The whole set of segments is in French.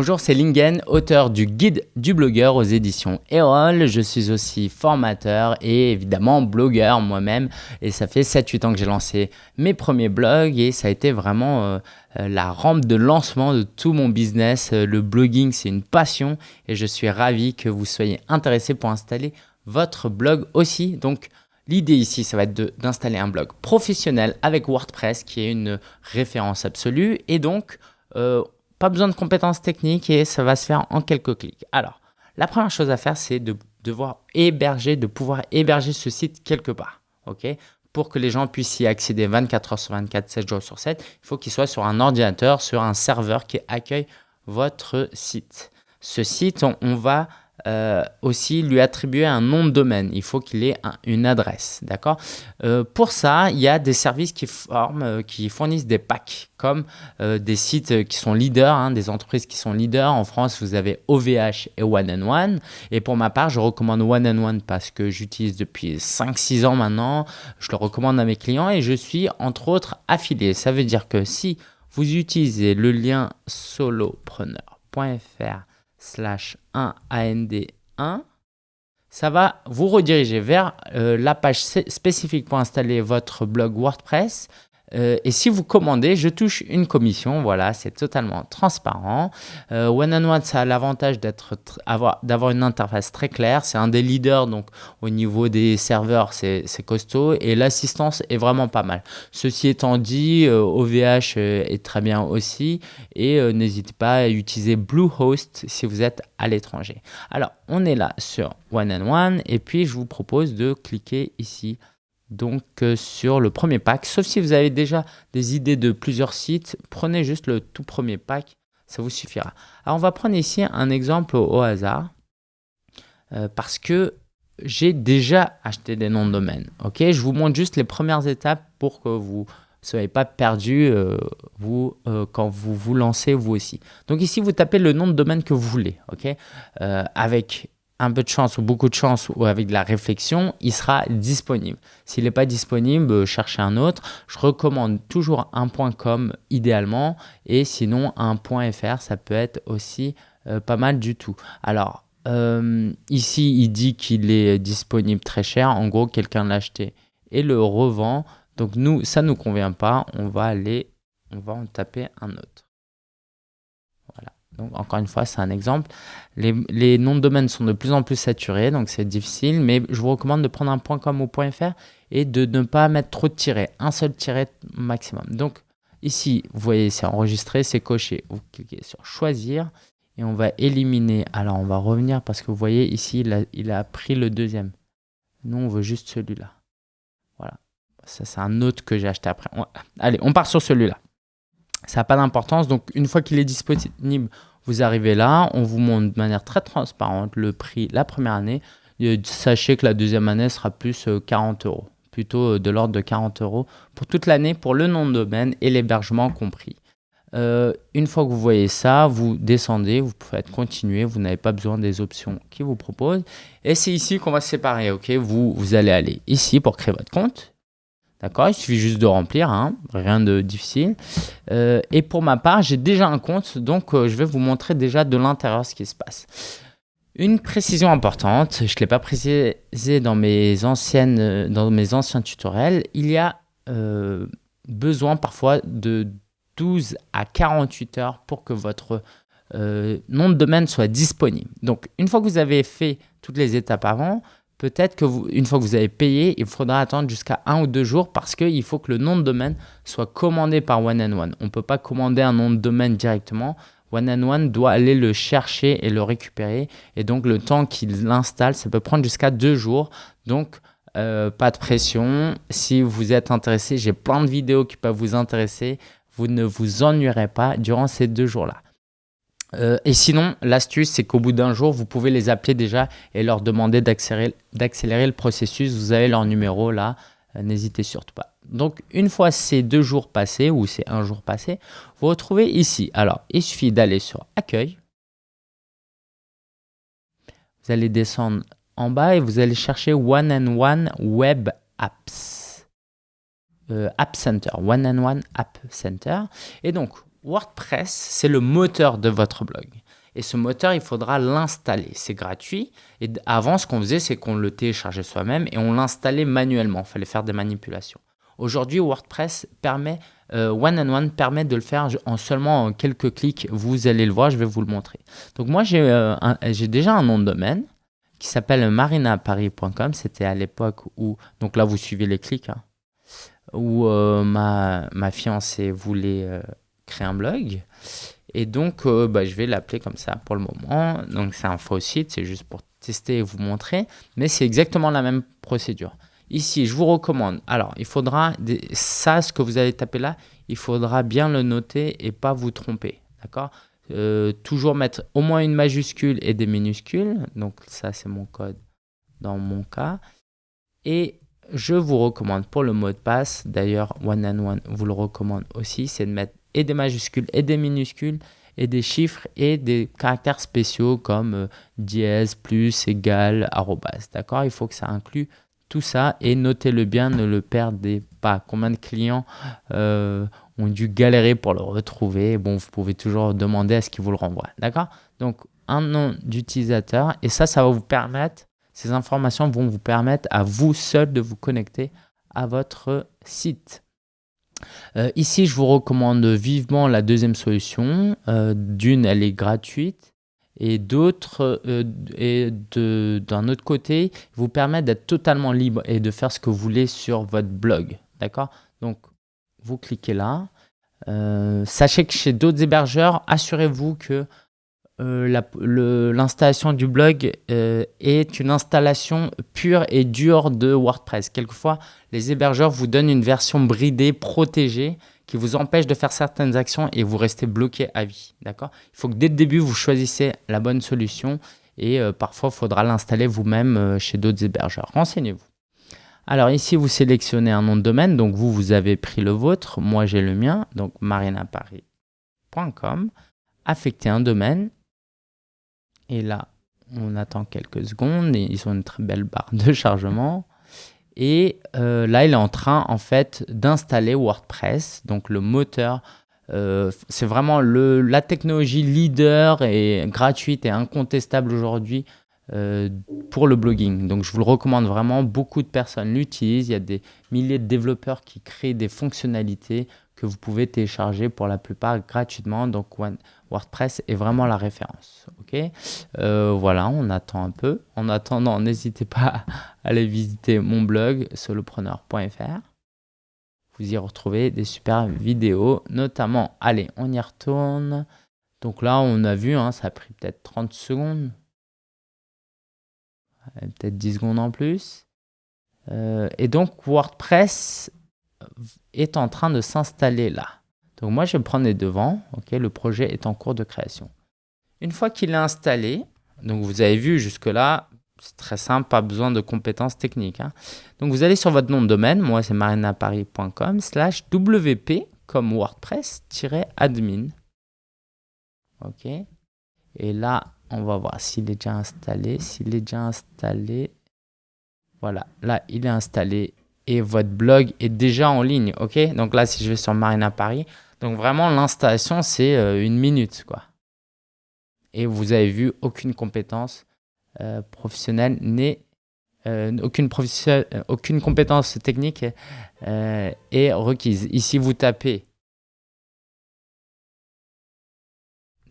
Bonjour, c'est Lingen, auteur du guide du blogueur aux éditions Erol. Je suis aussi formateur et évidemment blogueur moi-même. Et ça fait 7-8 ans que j'ai lancé mes premiers blogs et ça a été vraiment euh, euh, la rampe de lancement de tout mon business. Euh, le blogging, c'est une passion et je suis ravi que vous soyez intéressé pour installer votre blog aussi. Donc, L'idée ici, ça va être d'installer un blog professionnel avec WordPress qui est une référence absolue. Et donc, pas besoin de compétences techniques et ça va se faire en quelques clics. Alors, la première chose à faire, c'est de devoir héberger, de pouvoir héberger ce site quelque part. ok? Pour que les gens puissent y accéder 24 heures sur 24, 7 jours sur 7, il faut qu'il soit sur un ordinateur, sur un serveur qui accueille votre site. Ce site, on va euh, aussi lui attribuer un nom de domaine. Il faut qu'il ait une adresse, d'accord? Euh, Pour ça, il y a des services qui, forment, euh, qui fournissent des packs, comme des sites qui sont leaders, hein, des entreprises qui sont leaders. En France, vous avez OVH et One and One. Et pour ma part, je recommande One and One parce que j'utilise depuis 5-6 ans maintenant. Je le recommande à mes clients et je suis entre autres affilié. Ça veut dire que si vous utilisez le lien solopreneur.fr slash 1 AND1, ça va vous rediriger vers euh, la page spécifique pour installer votre blog WordPress euh, et si vous commandez, je touche une commission. Voilà, c'est totalement transparent. Euh, One and One, ça a l'avantage d'avoir une interface très claire. C'est un des leaders, donc au niveau des serveurs, c'est costaud. Et l'assistance est vraiment pas mal. Ceci étant dit, OVH euh, est très bien aussi. Et n'hésitez pas à utiliser Bluehost si vous êtes à l'étranger. Alors, on est là sur One and One. Et puis, je vous propose de cliquer ici donc euh, sur le premier pack. Sauf si vous avez déjà des idées de plusieurs sites, prenez juste le tout premier pack, ça vous suffira. Alors on va prendre ici un exemple au, hasard euh, parce que j'ai déjà acheté des noms de domaine. Ok, je vous montre juste les premières étapes pour que vous ne soyez pas perdu euh, vous, quand vous vous lancez vous aussi. Donc ici, vous tapez le nom de domaine que vous voulez. ok? Avec un peu de chance ou beaucoup de chance ou avec de la réflexion, il sera disponible. S'il n'est pas disponible, euh, cherchez un autre. Je recommande toujours un .com idéalement et sinon un .fr, ça peut être aussi euh, pas mal du tout. Alors, euh, ici, il dit qu'il est disponible très cher. En gros, quelqu'un l'a acheté et le revend. Donc, nous, ça ne nous convient pas. On va aller, on va en taper un autre. Donc, encore une fois, c'est un exemple. Les, noms de domaine sont de plus en plus saturés, donc c'est difficile, mais je vous recommande de prendre un .com ou .fr et de ne pas mettre trop de tirets, un seul tiret maximum. Donc, ici, vous voyez, c'est enregistré, c'est coché. Vous cliquez sur choisir et on va éliminer. Alors, on va revenir parce que vous voyez, ici, il a, il a pris le deuxième. Nous, on veut juste celui-là. Voilà. Ça, c'est un autre que j'ai acheté après. Allez, on part sur celui-là. Ça n'a pas d'importance. Donc, une fois qu'il est disponible, vous arrivez là, on vous montre de manière très transparente le prix la première année. sachez que la deuxième année sera plus 40 euh, euros, plutôt euh, de l'ordre de 40 euros pour toute l'année pour le nom de domaine et l'hébergement compris. Euh, une fois que vous voyez ça, vous descendez, vous pouvez continuer, vous n'avez pas besoin des options qui vous proposent. Et c'est ici qu'on va se séparer, ok? Vous, vous allez aller ici pour créer votre compte. D'accord Il suffit juste de remplir, hein, rien de difficile. Euh, et pour ma part, j'ai déjà un compte, donc euh, je vais vous montrer déjà de l'intérieur ce qui se passe. Une précision importante, je ne l'ai pas précisé dans mes, anciennes, euh, dans mes anciens tutoriels, il y a besoin parfois de 12 à 48 heures pour que votre nom de domaine soit disponible. Donc, une fois que vous avez fait toutes les étapes avant, peut-être que vous, une fois que vous avez payé, il faudra attendre jusqu'à un ou deux jours parce qu'il faut que le nom de domaine soit commandé par One and One. On ne peut pas commander un nom de domaine directement. One and One doit aller le chercher et le récupérer. Et donc, le temps qu'il l'installe, ça peut prendre jusqu'à deux jours. Donc, euh, pas de pression. Si vous êtes intéressé, j'ai plein de vidéos qui peuvent vous intéresser. Vous ne vous ennuierez pas durant ces deux jours-là. Euh, et sinon, l'astuce, c'est qu'au bout d'un jour, vous pouvez les appeler déjà et leur demander d'accélérer le processus. Vous avez leur numéro là, euh, n'hésitez surtout pas. Donc, une fois ces deux jours passés ou ces un jour passé, vous retrouvez ici. Alors, il suffit d'aller sur Accueil. Vous allez descendre en bas et vous allez chercher One and One Web Apps. Euh, App Center, One and One App Center. Et donc, WordPress, c'est le moteur de votre blog. Et ce moteur, il faudra l'installer. C'est gratuit. Et avant, ce qu'on faisait, c'est qu'on le téléchargeait soi-même et on l'installait manuellement. Il fallait faire des manipulations. Aujourd'hui, WordPress permet, euh, One and One permet de le faire en seulement quelques clics. Vous allez le voir, je vais vous le montrer. Donc moi, j'ai euh, déjà un nom de domaine qui s'appelle marinaparis.com. C'était à l'époque où, donc là, vous suivez les clics, hein, où euh, ma, ma, fiancée voulait créer un blog. Et donc, bah, je vais l'appeler comme ça pour le moment. Donc, c'est un faux site, c'est juste pour tester et vous montrer. Mais c'est exactement la même procédure. Ici, je vous recommande. Alors, il faudra, ça, ce que vous allez taper là, il faudra bien le noter et pas vous tromper. D'accord? Euh, Toujours mettre au moins une majuscule et des minuscules. Donc, ça, c'est mon code dans mon cas. Et je vous recommande pour le mot de passe, d'ailleurs, One and One vous le recommande aussi, c'est de mettre et des majuscules et des minuscules et des chiffres et des caractères spéciaux comme euh, dièse, plus, égal, arrobas. D'accord? Il faut que ça inclue tout ça et notez-le bien, ne le perdez pas. Combien de clients euh, ont dû galérer pour le retrouver? Bon, vous pouvez toujours demander à ce qu'il vous le renvoie. D'accord? Donc, un nom d'utilisateur et ça, ça va vous permettre, ces informations vont vous permettre à vous seul de vous connecter à votre site. Euh, ici, je vous recommande vivement la deuxième solution. Euh, d'une, elle est gratuite et d'autres, euh, et d'un autre côté, vous permettent d'être totalement libre et de faire ce que vous voulez sur votre blog. D'accord? Donc, vous cliquez là. Euh, sachez que chez d'autres hébergeurs, assurez-vous que euh, l'installation du blog est une installation pure et dure de WordPress. Quelquefois, les hébergeurs vous donnent une version bridée, protégée, qui vous empêche de faire certaines actions et vous restez bloqué à vie. D'accord? Il faut que dès le début, vous choisissez la bonne solution et euh, parfois, il faudra l'installer vous-même euh, chez d'autres hébergeurs. Renseignez-vous. Alors ici, vous sélectionnez un nom de domaine. Donc vous, vous avez pris le vôtre. Moi, j'ai le mien. Donc marinaparis.com. Affectez un domaine. Et là, on attend quelques secondes. Ils ont une très belle barre de chargement. Et euh, là, il est en train en fait d'installer WordPress, donc le moteur. Euh, c'est vraiment la technologie leader et gratuite et incontestable aujourd'hui euh, pour le blogging. Donc, je vous le recommande vraiment. Beaucoup de personnes l'utilisent. Il y a des milliers de développeurs qui créent des fonctionnalités que vous pouvez télécharger pour la plupart gratuitement. Donc WordPress est vraiment la référence. Ok, euh, Voilà, on attend un peu. En attendant, n'hésitez pas à aller visiter mon blog solopreneur.fr. Vous y retrouvez des super vidéos, notamment, allez, on y retourne. Donc là, on a vu, hein, ça a pris peut-être 30 secondes. Peut-être 10 secondes en plus. Euh, et donc, WordPress est en train de s'installer là. Donc moi, je vais prendre les devants. Ok, le projet est en cours de création. Une fois qu'il est installé, donc vous avez vu jusque-là, c'est très simple, pas besoin de compétences techniques. Hein. Donc vous allez sur votre nom de domaine, moi c'est marinaparis.com, slash wp comme WordPress-admin. Ok. Et là, on va voir s'il est déjà installé. S'il est déjà installé, voilà, là il est installé et votre blog est déjà en ligne, ok? Donc là, si je vais sur Marina Paris, donc vraiment l'installation, c'est euh, une minute, quoi. Et vous avez vu, aucune compétence euh, professionnelle n'est... Euh, aucune, aucune compétence technique est requise. Ici, vous tapez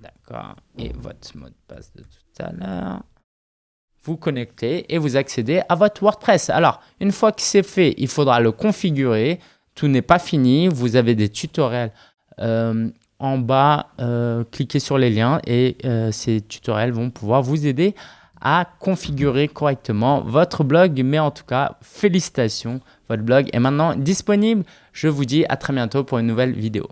D'accord. Et votre mot de passe de tout à l'heure vous connectez et vous accédez à votre WordPress. Alors, une fois que c'est fait, il faudra le configurer. Tout n'est pas fini. Vous avez des tutoriels euh, en bas. Euh, cliquez sur les liens et euh, ces tutoriels vont pouvoir vous aider à configurer correctement votre blog. Mais en tout cas, félicitations, votre blog est maintenant disponible. Je vous dis à très bientôt pour une nouvelle vidéo.